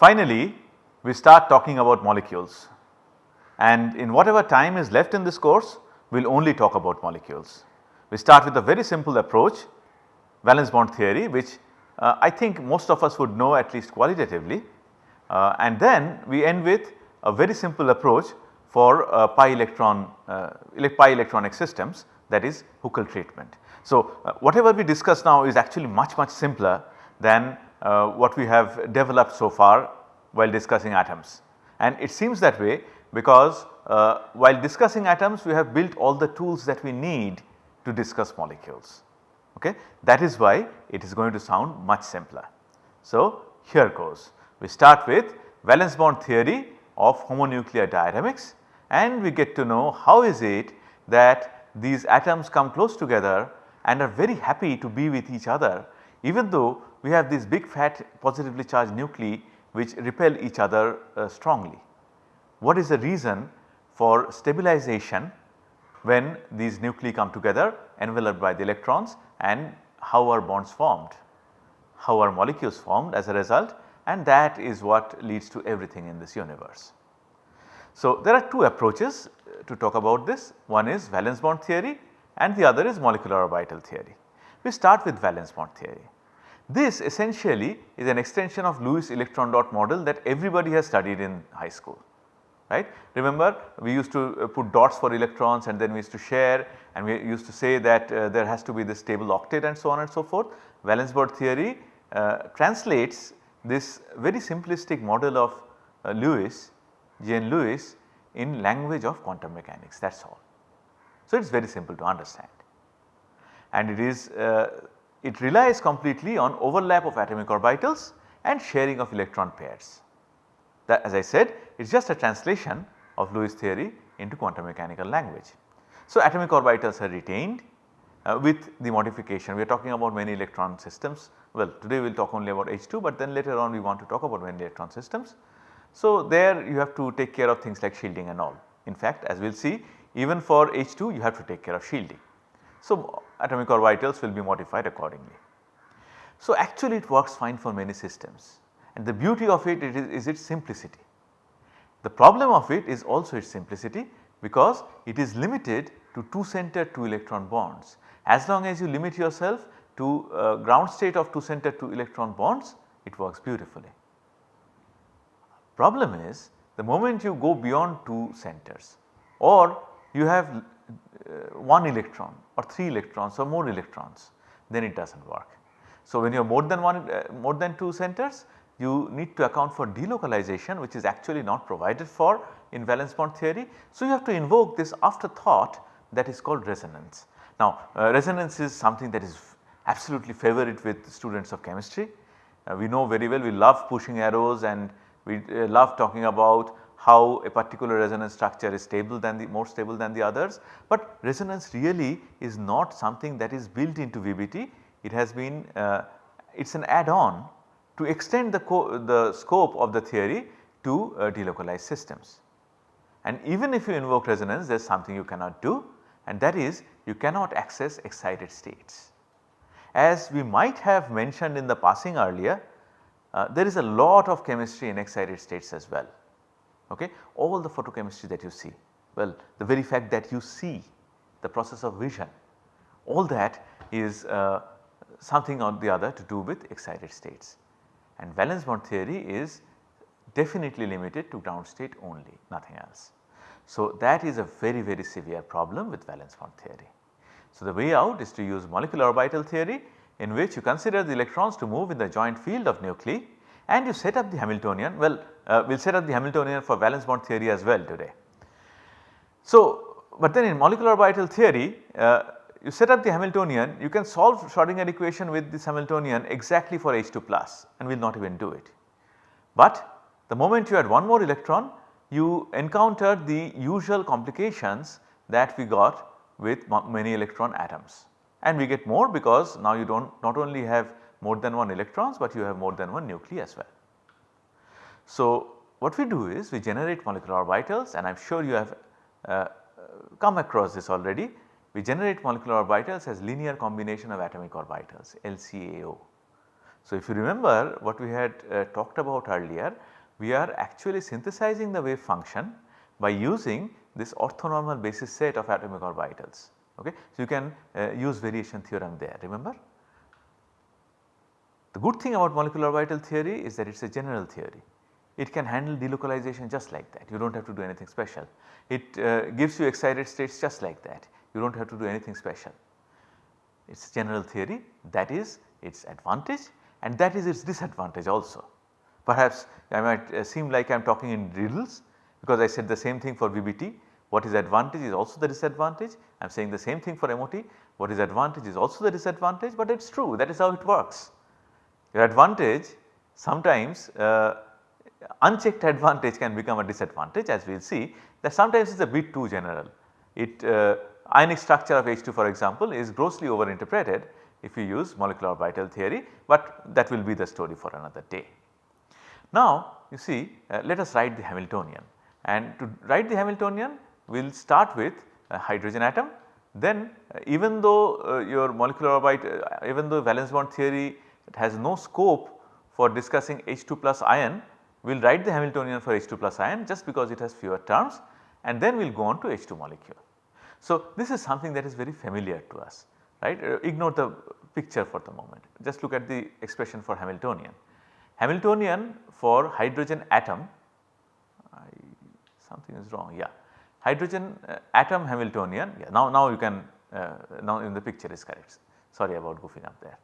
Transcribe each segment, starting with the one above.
Finally, we start talking about molecules and in whatever time is left in this course we will only talk about molecules. We start with a very simple approach valence bond theory which uh, I think most of us would know at least qualitatively uh, and then we end with a very simple approach for uh, pi electron uh, pi electronic systems that is Huckel treatment. So, uh, whatever we discuss now is actually much much simpler than what we have developed so far while discussing atoms and it seems that way because uh, while discussing atoms we have built all the tools that we need to discuss molecules okay. That is why it is going to sound much simpler. So, here goes we start with valence bond theory of homonuclear diatomics and we get to know how is it that these atoms come close together and are very happy to be with each other even though we have these big fat positively charged nuclei which repel each other uh, strongly. What is the reason for stabilization when these nuclei come together enveloped by the electrons and how are bonds formed, how are molecules formed as a result and that is what leads to everything in this universe. So, there are two approaches uh, to talk about this one is valence bond theory and the other is molecular orbital theory. We start with valence bond theory. This essentially is an extension of Lewis electron dot model that everybody has studied in high school right. Remember we used to uh, put dots for electrons and then we used to share and we used to say that uh, there has to be this stable octet and so on and so forth. Valence bond theory uh, translates this very simplistic model of uh, Lewis, G. N. Lewis in language of quantum mechanics that is all. So, it is very simple to understand and it is uh, it relies completely on overlap of atomic orbitals and sharing of electron pairs. That as I said it is just a translation of Lewis theory into quantum mechanical language. So, atomic orbitals are retained uh, with the modification we are talking about many electron systems well today we will talk only about H2 but then later on we want to talk about many electron systems. So, there you have to take care of things like shielding and all in fact as we will see even for H2 you have to take care of shielding. So, atomic orbitals will be modified accordingly. So, actually it works fine for many systems and the beauty of it, it is, is its simplicity. The problem of it is also its simplicity because it is limited to 2 center 2 electron bonds. As long as you limit yourself to uh, ground state of 2 center 2 electron bonds it works beautifully. Problem is the moment you go beyond 2 centers or you have 1 electron or 3 electrons or more electrons then it does not work. So, when you have more than 1 uh, more than 2 centers you need to account for delocalization which is actually not provided for in valence bond theory. So, you have to invoke this afterthought that is called resonance. Now, uh, resonance is something that is absolutely favorite with students of chemistry. Uh, we know very well we love pushing arrows and we uh, love talking about how a particular resonance structure is stable than the more stable than the others, but resonance really is not something that is built into VBT. It has been uh, it is an add on to extend the, the scope of the theory to uh, delocalized systems. And even if you invoke resonance there is something you cannot do and that is you cannot access excited states. As we might have mentioned in the passing earlier, uh, there is a lot of chemistry in excited states as well okay. All the photochemistry that you see, well the very fact that you see the process of vision, all that is uh, something or the other to do with excited states. And valence bond theory is definitely limited to ground state only nothing else. So, that is a very very severe problem with valence bond theory. So, the way out is to use molecular orbital theory in which you consider the electrons to move in the joint field of nuclei and you set up the Hamiltonian well uh, we will set up the Hamiltonian for valence bond theory as well today. So, but then in molecular orbital theory uh, you set up the Hamiltonian you can solve Schrodinger equation with this Hamiltonian exactly for H2 plus and we will not even do it. But the moment you add one more electron you encounter the usual complications that we got with many electron atoms and we get more because now you do not not only have more than one electrons but you have more than one nuclei as well. So, what we do is we generate molecular orbitals and I am sure you have uh, come across this already. We generate molecular orbitals as linear combination of atomic orbitals LCAO. So, if you remember what we had uh, talked about earlier we are actually synthesizing the wave function by using this orthonormal basis set of atomic orbitals. Okay. So, you can uh, use variation theorem there remember. The good thing about molecular orbital theory is that it is a general theory. It can handle delocalization just like that you do not have to do anything special. It uh, gives you excited states just like that you do not have to do anything special. It is general theory that is its advantage and that is its disadvantage also. Perhaps I might uh, seem like I am talking in riddles because I said the same thing for VBT what is advantage is also the disadvantage I am saying the same thing for MOT what is advantage is also the disadvantage but it is true that is how it works. Your advantage sometimes uh, unchecked advantage can become a disadvantage as we will see that sometimes it is a bit too general. It uh, ionic structure of H2 for example is grossly overinterpreted if you use molecular orbital theory, but that will be the story for another day. Now you see uh, let us write the Hamiltonian and to write the Hamiltonian we will start with a hydrogen atom then uh, even though uh, your molecular orbit uh, even though valence bond theory has no scope for discussing H2 plus ion we will write the Hamiltonian for H2 plus ion just because it has fewer terms and then we will go on to H2 molecule. So, this is something that is very familiar to us right uh, ignore the picture for the moment just look at the expression for Hamiltonian. Hamiltonian for hydrogen atom I, something is wrong yeah hydrogen uh, atom Hamiltonian yeah now, now you can uh, now in the picture is correct sorry about goofing up there.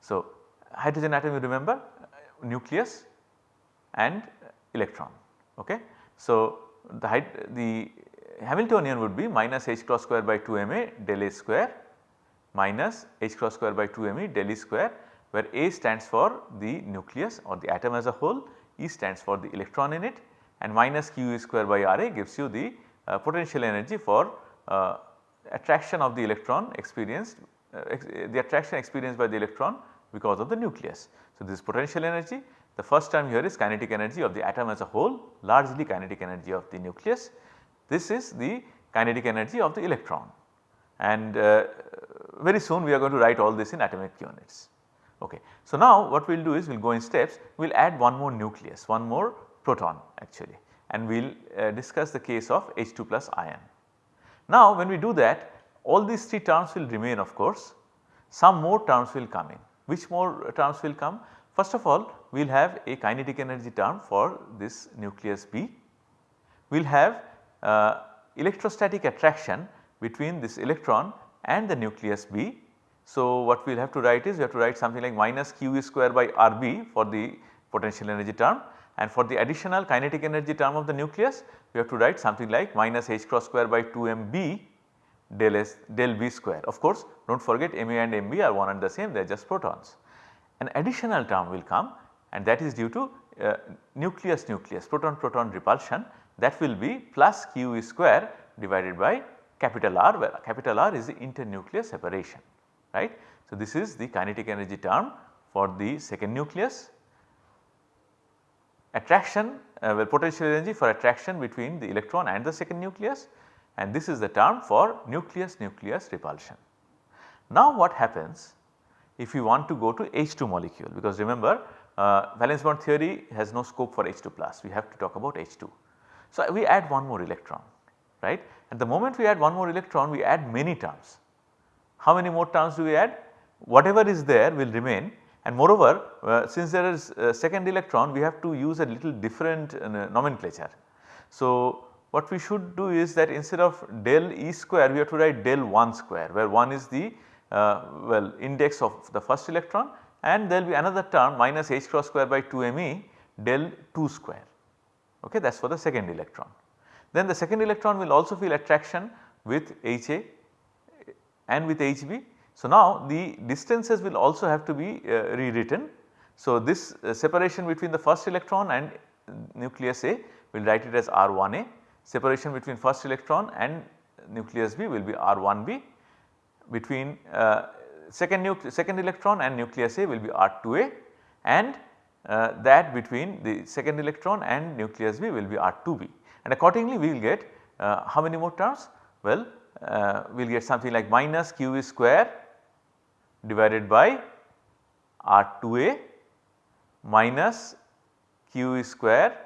So, hydrogen atom you remember uh, nucleus and electron okay. So, the, the Hamiltonian would be minus h cross square by 2 m a del a square minus h cross square by 2 m e del e square where a stands for the nucleus or the atom as a whole, e stands for the electron in it and minus q e square by r a gives you the uh, potential energy for uh, attraction of the electron experienced uh, ex the attraction experienced by the electron because of the nucleus. So, this potential energy the first term here is kinetic energy of the atom as a whole largely kinetic energy of the nucleus. This is the kinetic energy of the electron and uh, very soon we are going to write all this in atomic units. Okay. So, now what we will do is we will go in steps we will add one more nucleus one more proton actually and we will uh, discuss the case of H2 plus ion. Now when we do that all these 3 terms will remain of course some more terms will come in. Which more terms will come? First of all we will have a kinetic energy term for this nucleus B. We will have uh, electrostatic attraction between this electron and the nucleus B. So, what we will have to write is we have to write something like minus q square by r b for the potential energy term and for the additional kinetic energy term of the nucleus we have to write something like minus h cross square by 2 m b del s del b square. Of course, do not forget m a and m b are one and the same they are just protons. An additional term will come and that is due to uh, nucleus nucleus proton proton repulsion that will be plus q e square divided by capital R where capital R is the internuclear separation right. So, this is the kinetic energy term for the second nucleus. Attraction uh, well potential energy for attraction between the electron and the second nucleus and this is the term for nucleus nucleus repulsion. Now what happens if you want to go to H2 molecule because remember uh, valence bond theory has no scope for H2 plus we have to talk about H2. So we add one more electron right at the moment we add one more electron we add many terms. How many more terms do we add? Whatever is there will remain and moreover uh, since there is second electron we have to use a little different uh, nomenclature. So what we should do is that instead of del E square we have to write del 1 square where 1 is the uh, well index of the first electron and there will be another term minus h cross square by 2 m e del 2 square okay that is for the second electron. Then the second electron will also feel attraction with HA and with HB. So, now the distances will also have to be uh, rewritten. So, this uh, separation between the first electron and nucleus A we will write it as R1A, separation between first electron and nucleus B will be R1B, between uh, second, second electron and nucleus A will be R2A and uh, that between the second electron and nucleus B will be R2B and accordingly we will get uh, how many more terms? Well, uh, we will get something like minus q e square divided by R2a minus q e square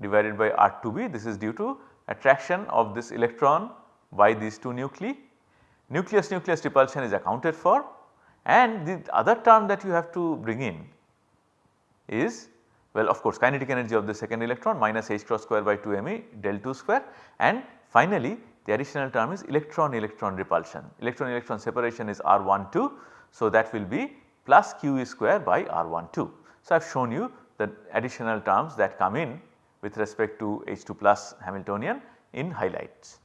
divided by R2b this is due to attraction of this electron by these two nuclei. Nucleus nucleus repulsion is accounted for and the other term that you have to bring in is well of course kinetic energy of the second electron minus h cross square by 2 me del 2 square and finally the additional term is electron electron repulsion. Electron electron separation is R12 so that will be plus q e square by R12. So I have shown you the additional terms that come in with respect to H2 plus Hamiltonian in highlights.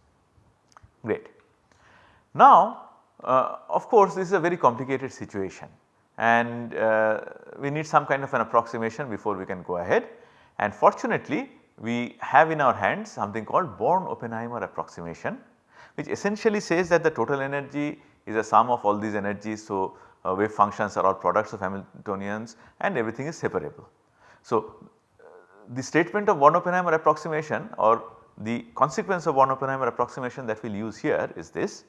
Great. Now uh, of course this is a very complicated situation and uh, we need some kind of an approximation before we can go ahead and fortunately we have in our hands something called Born-Oppenheimer approximation which essentially says that the total energy is a sum of all these energies. So, uh, wave functions are all products of Hamiltonians and everything is separable. So, the statement of Born-Oppenheimer approximation or the consequence of Born-Oppenheimer approximation that we will use here is this.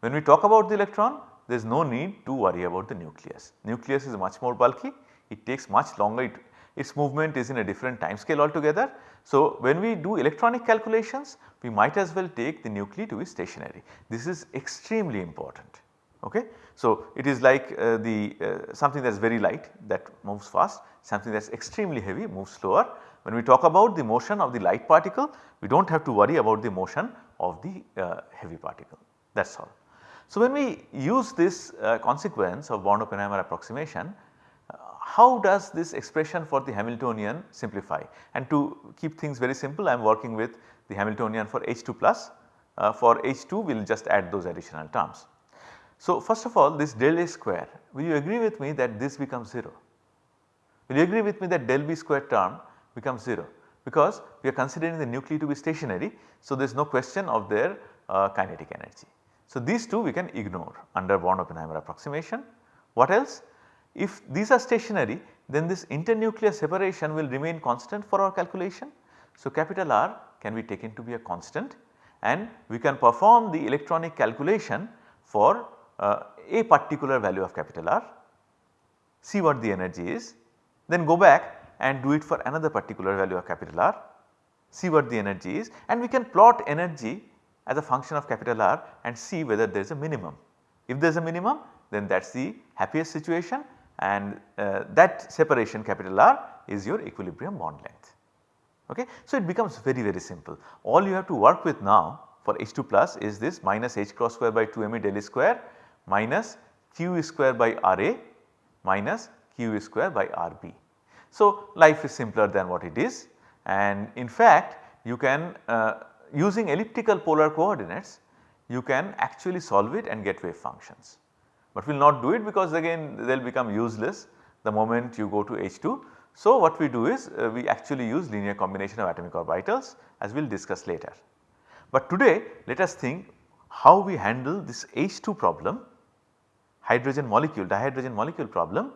When we talk about the electron there is no need to worry about the nucleus. Nucleus is much more bulky, it takes much longer, it, its movement is in a different time scale altogether. So, when we do electronic calculations we might as well take the nuclei to be stationary. This is extremely important. Okay. So, it is like uh, the uh, something that is very light that moves fast, something that is extremely heavy moves slower. When we talk about the motion of the light particle, we do not have to worry about the motion of the uh, heavy particle that is all. So, when we use this uh, consequence of Born-Oppenheimer approximation, uh, how does this expression for the Hamiltonian simplify? And to keep things very simple I am working with the Hamiltonian for H2 plus, uh, for H2 we will just add those additional terms. So, first of all this del A square will you agree with me that this becomes 0? Will you agree with me that del B square term becomes 0 because we are considering the nuclei to be stationary. So, there is no question of their uh, kinetic energy. So, these two we can ignore under Born-Oppenheimer approximation. What else? If these are stationary then this internuclear separation will remain constant for our calculation. So, capital R can be taken to be a constant and we can perform the electronic calculation for a particular value of capital R, see what the energy is, then go back and do it for another particular value of capital R, see what the energy is and we can plot energy as a function of capital R and see whether there is a minimum. If there is a minimum then that is the happiest situation and uh, that separation capital R is your equilibrium bond length. Okay. So, it becomes very very simple. All you have to work with now for H2 plus is this minus H cross square by 2 m del square minus Q square by RA minus Q square by RB. So, life is simpler than what it is and in fact you can uh, using elliptical polar coordinates you can actually solve it and get wave functions. But we will not do it because again they will become useless the moment you go to H2. So, what we do is uh, we actually use linear combination of atomic orbitals as we will discuss later. But today let us think how we handle this H2 problem hydrogen molecule dihydrogen molecule problem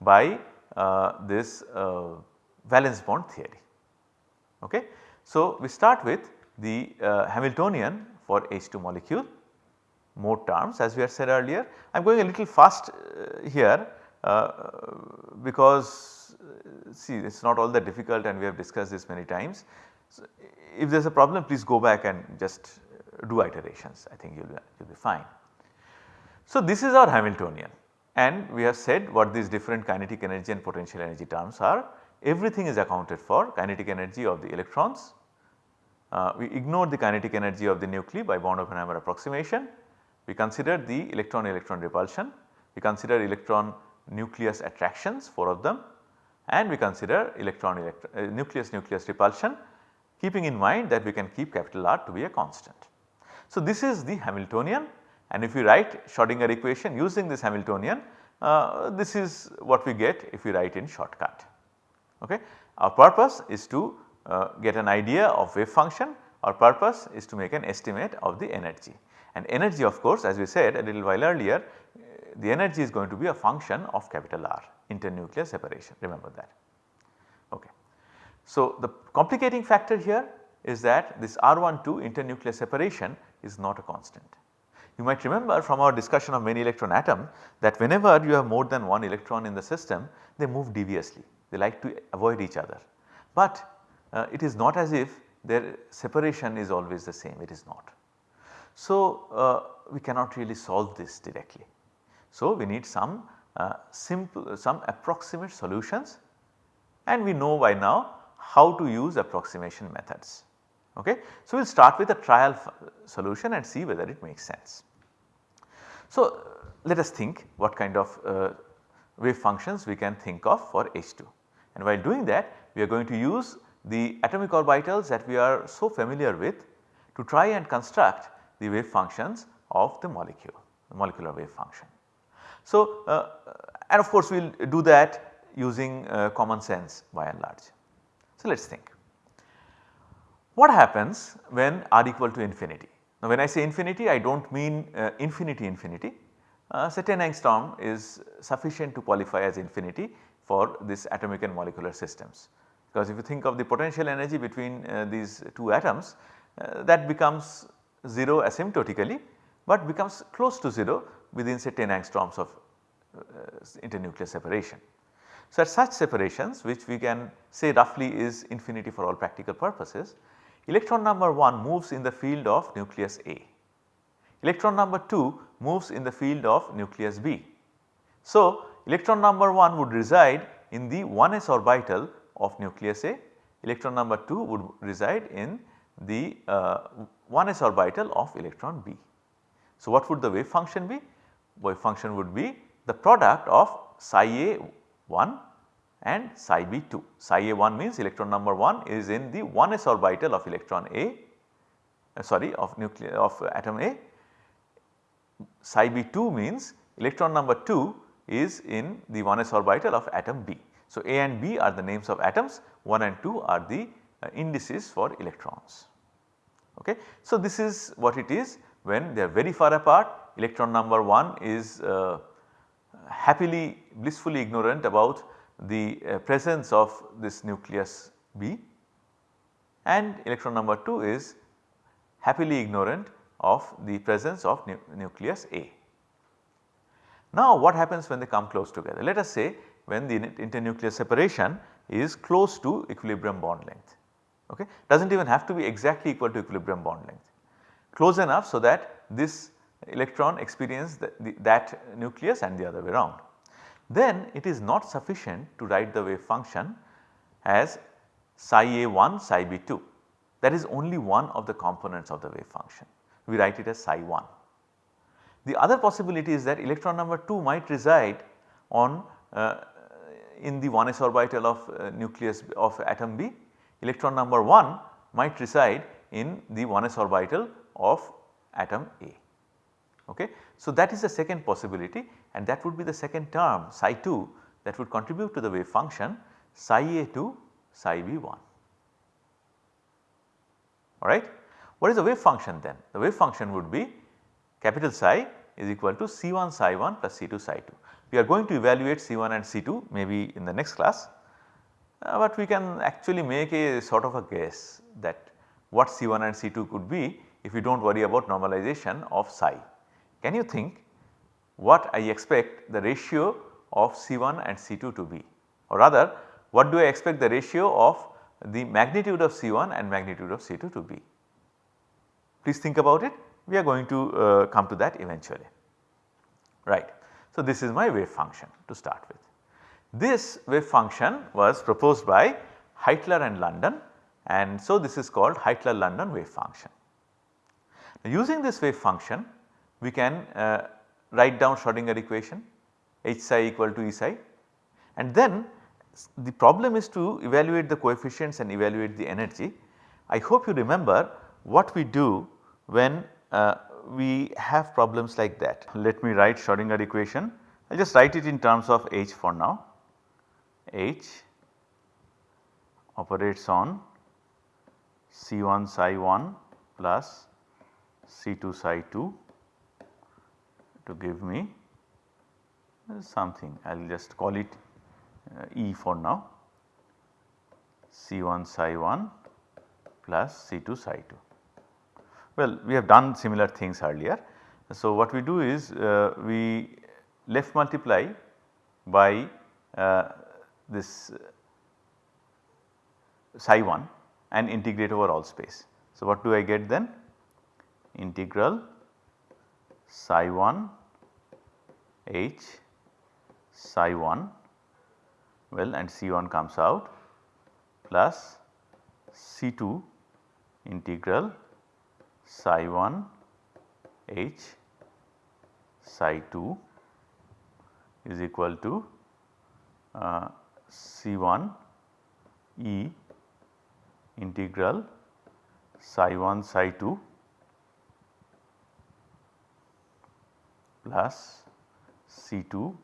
by uh, this uh, valence bond theory. Okay. So, we start with the uh, Hamiltonian for H2 molecule more terms as we had said earlier. I am going a little fast uh, here uh, because uh, see it is not all that difficult and we have discussed this many times. So, if there is a problem please go back and just do iterations I think you will be fine. So, this is our Hamiltonian and we have said what these different kinetic energy and potential energy terms are. Everything is accounted for kinetic energy of the electrons, uh, we ignore the kinetic energy of the nuclei by Born-Oppenheimer approximation. We consider the electron electron repulsion, we consider electron nucleus attractions 4 of them and we consider electron electron uh, nucleus nucleus repulsion keeping in mind that we can keep capital R to be a constant. So, this is the Hamiltonian and if we write Schrodinger equation using this Hamiltonian uh, this is what we get if we write in shortcut. Okay. Our purpose is to uh, get an idea of wave function our purpose is to make an estimate of the energy and energy of course as we said a little while earlier the energy is going to be a function of capital R internuclear separation remember that. Okay. So, the complicating factor here is that this R12 internuclear separation is not a constant. You might remember from our discussion of many electron atom that whenever you have more than one electron in the system they move deviously they like to avoid each other. But uh, it is not as if their separation is always the same, it is not. So, uh, we cannot really solve this directly. So, we need some uh, simple some approximate solutions and we know by now how to use approximation methods. Okay. So, we will start with a trial solution and see whether it makes sense. So, let us think what kind of uh, wave functions we can think of for H2 and while doing that we are going to use the atomic orbitals that we are so familiar with to try and construct the wave functions of the molecule, the molecular wave function. So, uh, and of course we will do that using uh, common sense by and large. So, let us think. What happens when r equal to infinity? Now when I say infinity I do not mean uh, infinity infinity. Uh, say 10 angstrom is sufficient to qualify as infinity for this atomic and molecular systems. Because if you think of the potential energy between uh, these two atoms uh, that becomes 0 asymptotically, but becomes close to 0 within say 10 angstroms of uh, internuclear separation. So, at such separations which we can say roughly is infinity for all practical purposes, electron number 1 moves in the field of nucleus A, electron number 2 moves in the field of nucleus B. So, electron number 1 would reside in the 1s orbital of nucleus A, electron number 2 would reside in the uh, 1s orbital of electron B. So, what would the wave function be? Wave function would be the product of psi A 1 and psi B 2. Psi A 1 means electron number 1 is in the 1s orbital of electron A uh, sorry of nucleus of atom A. Psi B 2 means electron number 2 is in the 1s orbital of atom B. So, A and B are the names of atoms 1 and 2 are the uh, indices for electrons. Okay. So, this is what it is when they are very far apart electron number 1 is uh, happily blissfully ignorant about the uh, presence of this nucleus B and electron number 2 is happily ignorant of the presence of nu nucleus A. Now what happens when they come close together? Let us say when the internuclear separation is close to equilibrium bond length okay does not even have to be exactly equal to equilibrium bond length close enough so that this electron experience the, the, that nucleus and the other way around. Then it is not sufficient to write the wave function as psi a1 psi b2 that is only one of the components of the wave function we write it as psi 1. The other possibility is that electron number 2 might reside on uh, in the 1s orbital of uh, nucleus of atom B, electron number 1 might reside in the 1s orbital of atom A. Okay. So, that is the second possibility and that would be the second term psi 2 that would contribute to the wave function psi A 2 psi B 1 alright. What is the wave function then? The wave function would be capital psi is equal to C1 psi 1 plus C2 psi 2. We are going to evaluate C1 and C2 maybe in the next class, uh, but we can actually make a sort of a guess that what C1 and C2 could be if we do not worry about normalization of psi. Can you think what I expect the ratio of C1 and C2 to be or rather what do I expect the ratio of the magnitude of C1 and magnitude of C2 to be. Please think about it we are going to uh, come to that eventually right. So, this is my wave function to start with. This wave function was proposed by Heitler and London and so this is called Heitler-London wave function. Now, using this wave function we can uh, write down Schrodinger equation H psi equal to E psi and then the problem is to evaluate the coefficients and evaluate the energy. I hope you remember what we do when uh, we have problems like that. Let me write Schrodinger equation. I will just write it in terms of H for now. H operates on C1 psi 1 plus C2 psi 2 to give me something I will just call it uh, E for now C1 psi 1 plus C2 psi 2. Well, we have done similar things earlier. So, what we do is uh, we left multiply by uh, this psi 1 and integrate over all space. So, what do I get then? Integral psi 1 h psi 1 well and C1 comes out plus C2 integral psi 1 h psi 2 is equal to uh, C1 E integral psi 1 psi 2 plus C2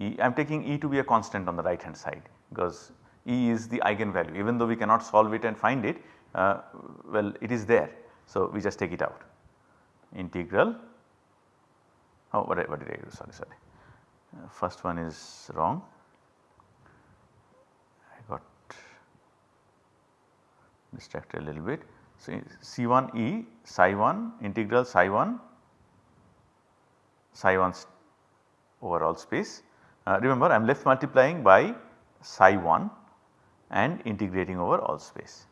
E. I am taking E to be a constant on the right hand side because E is the eigenvalue even though we cannot solve it and find it uh, well it is there. So, we just take it out integral oh what, what did I do sorry sorry uh, first one is wrong I got distracted a little bit. So, C1 E psi 1 integral psi 1 psi 1 over all space. Uh, remember I am left multiplying by psi 1 and integrating over all space.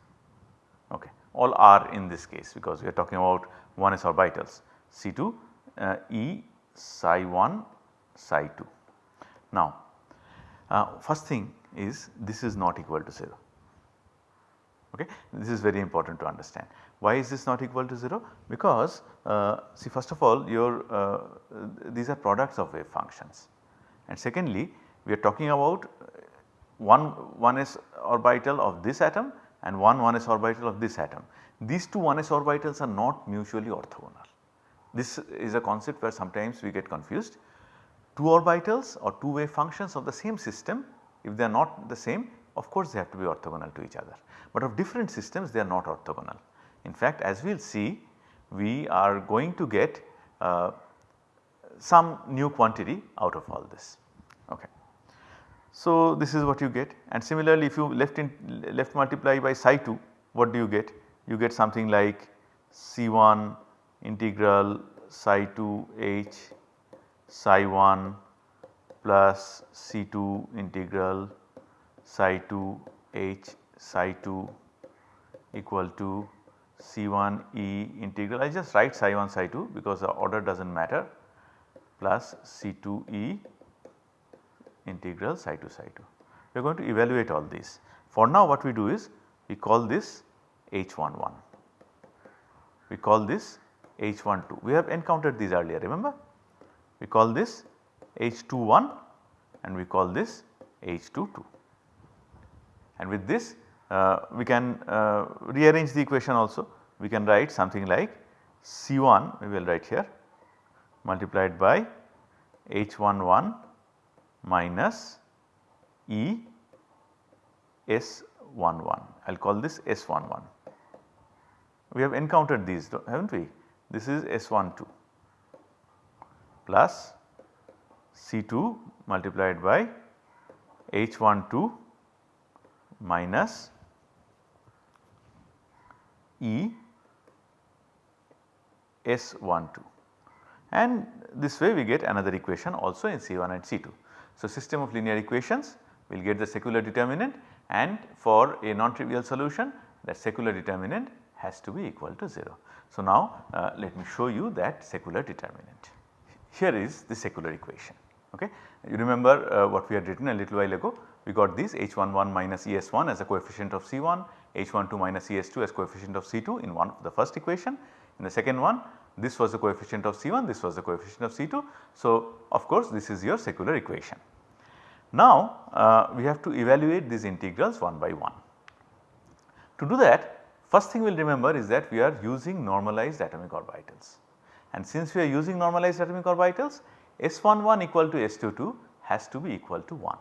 Okay. All r in this case because we are talking about 1s orbitals C2 uh, E psi 1 psi 2. Now uh, first thing is this is not equal to 0 okay. This is very important to understand. Why is this not equal to 0? Because uh, see first of all your uh, these are products of wave functions and secondly we are talking about one 1s orbital of this atom and one 1s orbital of this atom. These two 1s orbitals are not mutually orthogonal. This is a concept where sometimes we get confused. Two orbitals or two wave functions of the same system if they are not the same of course they have to be orthogonal to each other, but of different systems they are not orthogonal. In fact as we will see we are going to get uh, some new quantity out of all this. Okay. So, this is what you get and similarly if you left in left multiply by psi 2 what do you get? You get something like C1 integral psi 2 h psi 1 plus C2 integral psi 2 h psi 2 equal to C1 E integral I just write psi 1 psi 2 because the order does not matter plus C2 E integral psi 2 psi 2. We are going to evaluate all these. For now what we do is we call this H11, we call this H12. We have encountered these earlier remember. We call this H21 and we call this H22. And with this uh, we can uh, rearrange the equation also. We can write something like C1 we will write here multiplied by H11 minus E S11 I will call this S11. We have encountered these have not we this is S12 plus C2 multiplied by H12 minus E S12 and this way we get another equation also in C1 and C2. So, system of linear equations will get the secular determinant and for a non-trivial solution that secular determinant has to be equal to 0. So, now uh, let me show you that secular determinant. Here is the secular equation. Okay. You remember uh, what we had written a little while ago we got this H11 minus ES1 as a coefficient of C1, H12 minus ES2 as coefficient of C2 in one of the first equation. In the second one this was the coefficient of C1, this was the coefficient of C2. So, of course, this is your secular equation. Now, uh, we have to evaluate these integrals one by one. To do that first thing we will remember is that we are using normalized atomic orbitals and since we are using normalized atomic orbitals S11 equal to S22 has to be equal to 1.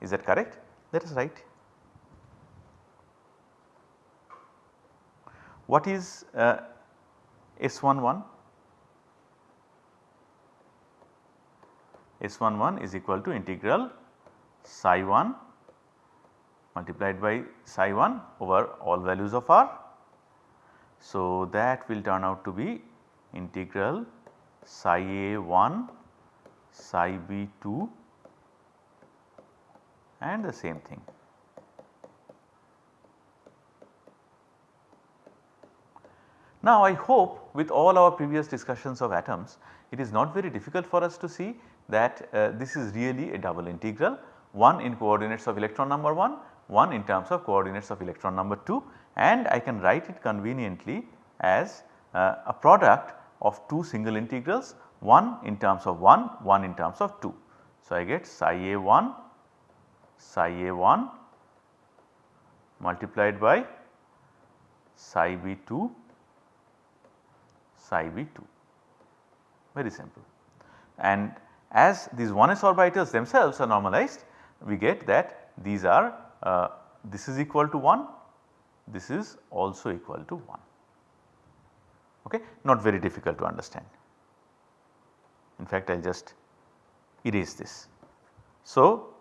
Is that correct? That is right. What is uh, S11? S11 is equal to integral psi 1 multiplied by psi 1 over all values of r. So, that will turn out to be integral psi a 1 psi b 2 and the same thing. Now I hope with all our previous discussions of atoms it is not very difficult for us to see that uh, this is really a double integral one in coordinates of electron number 1, one in terms of coordinates of electron number 2 and I can write it conveniently as uh, a product of two single integrals one in terms of 1, one in terms of 2. So, I get psi a 1 psi a 1 multiplied by psi b 2 psi b 2 very simple. And as these 1s orbitals themselves are normalized we get that these are uh, this is equal to 1 this is also equal to 1 okay not very difficult to understand. In fact I will just erase this. So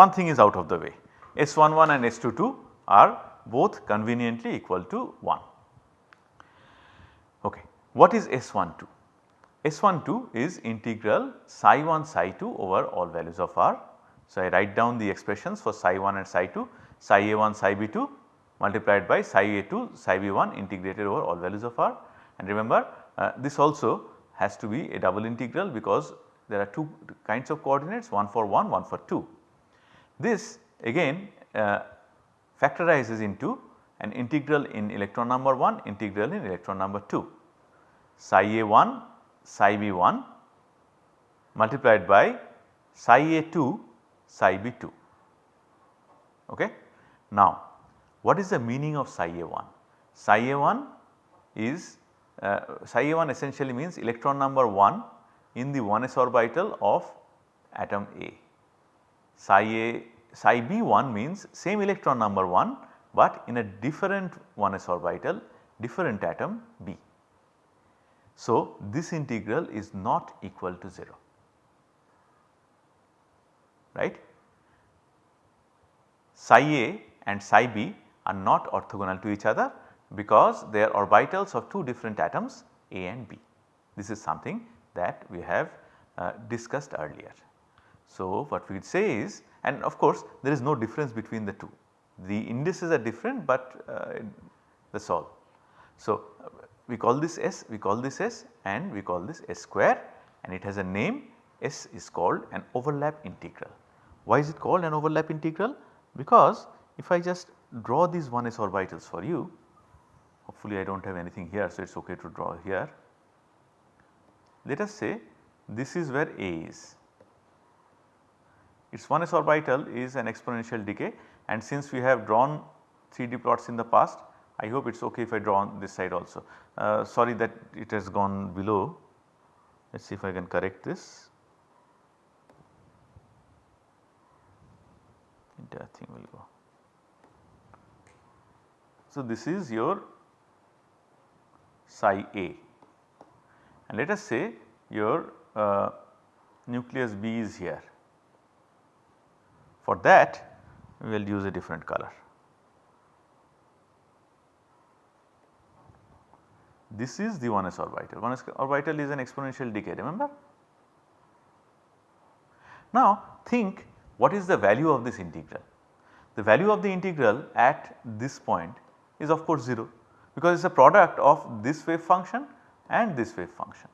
one thing is out of the way S11 and S22 are both conveniently equal to 1. Okay. What is S12? S12 is integral psi 1 psi 2 over all values of r. So, I write down the expressions for psi 1 and psi 2 psi a 1 psi b 2 multiplied by psi a 2 psi b 1 integrated over all values of r and remember uh, this also has to be a double integral because there are two kinds of coordinates one for 1 one for 2. This again uh, factorizes into an integral in electron number 1 integral in electron number 2 psi a 1 psi b 1 multiplied by psi a 2 psi b 2. Okay. Now what is the meaning of psi a 1? Psi a 1 is uh, psi a 1 essentially means electron number 1 in the 1s orbital of atom A. Psi a psi b 1 means same electron number 1 but in a different 1s orbital different atom B. So, this integral is not equal to 0 right. Psi a and psi b are not orthogonal to each other because they are orbitals of two different atoms A and B. This is something that we have uh, discussed earlier. So, what we would say is and of course there is no difference between the two. The indices are different but uh, that is all. So, uh, we call this S, we call this S and we call this S square and it has a name S is called an overlap integral. Why is it called an overlap integral? Because if I just draw these 1s orbitals for you, hopefully I do not have anything here so it is okay to draw here. Let us say this is where A is its 1s orbital is an exponential decay and since we have drawn 3D plots in the past I hope it is okay if I draw on this side also. Uh, sorry that it has gone below let us see if I can correct this. Entire thing will go. So, this is your psi A and let us say your uh, nucleus B is here for that we will use a different color. This is the 1s orbital, 1s orbital is an exponential decay remember. Now think what is the value of this integral? The value of the integral at this point is of course 0 because it is a product of this wave function and this wave function.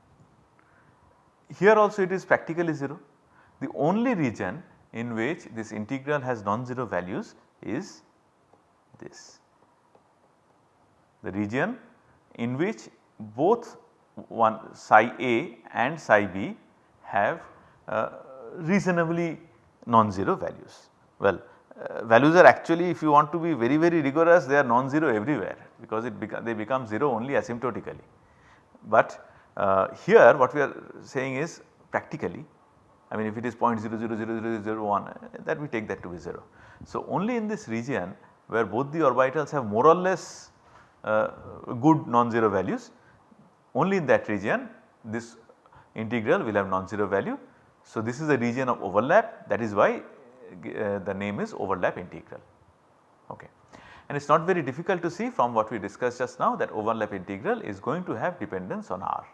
Here also it is practically 0. The only region in which this integral has non-zero values is this. The region in which both one psi A and psi B have uh, reasonably non-zero values. Well uh, values are actually if you want to be very very rigorous they are non-zero everywhere because it beca they become 0 only asymptotically. But uh, here what we are saying is practically I mean if it is 0.000001 that we take that to be 0. So only in this region where both the orbitals have more or less uh, good non-zero values only in that region this integral will have non-zero value. So this is a region of overlap that is why uh, the name is overlap integral okay. And it is not very difficult to see from what we discussed just now that overlap integral is going to have dependence on r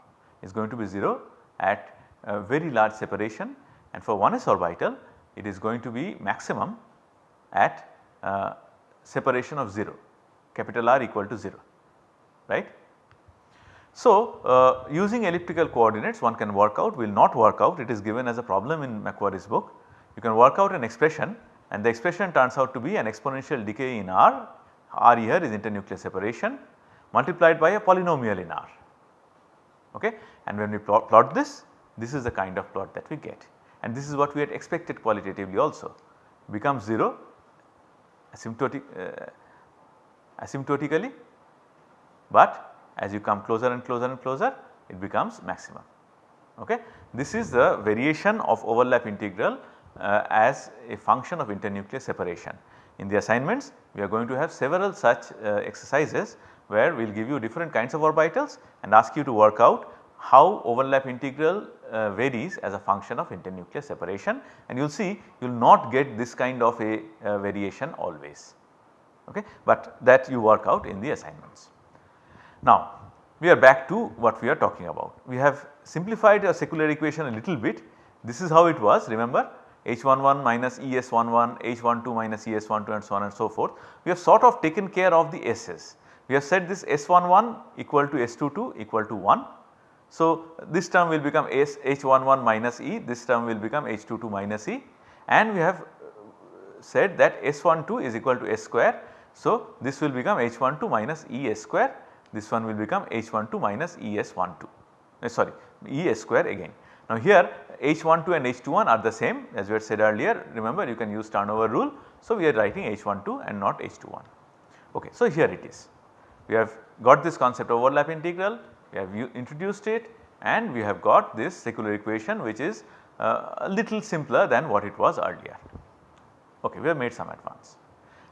is going to be 0 at a very large separation and for 1s orbital it is going to be maximum at uh, separation of 0 capital R equal to 0 right. So, uh, using elliptical coordinates one can work out will not work out it is given as a problem in McQuarrie's book. You can work out an expression and the expression turns out to be an exponential decay in R, R here is internuclear separation multiplied by a polynomial in R okay. And when we plot, plot this, this is the kind of plot that we get and this is what we had expected qualitatively also becomes 0 asymptotic, uh, asymptotically but as you come closer and closer and closer it becomes maximum. Okay. This is the variation of overlap integral uh, as a function of internuclear separation. In the assignments we are going to have several such uh, exercises where we will give you different kinds of orbitals and ask you to work out how overlap integral uh, varies as a function of internuclear separation and you will see you will not get this kind of a uh, variation always okay, but that you work out in the assignments. Now we are back to what we are talking about. We have simplified a secular equation a little bit. This is how it was remember H11 minus ES11, H12 minus ES12 and so on and so forth. We have sort of taken care of the S's. We have said this S11 equal to S22 equal to 1. So, this term will become S H11 minus E, this term will become H22 minus E and we have said that S12 is equal to S square. So, this will become H12 minus E S square this one will become H12 minus ES12 uh, sorry ES square again. Now here H12 and H21 are the same as we had said earlier remember you can use turnover rule. So we are writing H12 and not H21. Okay, so here it is. We have got this concept of overlap integral, we have introduced it and we have got this secular equation which is uh, a little simpler than what it was earlier. Okay, we have made some advance.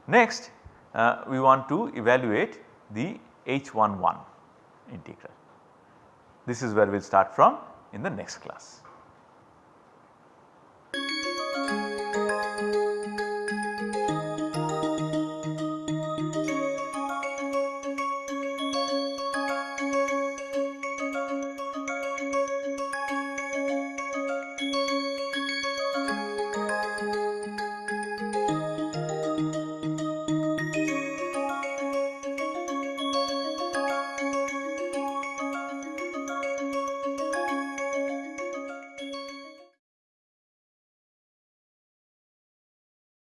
Next uh, we want to evaluate the H11 integral. This is where we will start from in the next class.